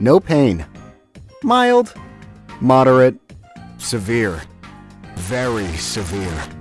No pain. Mild. Moderate. Severe. Very severe.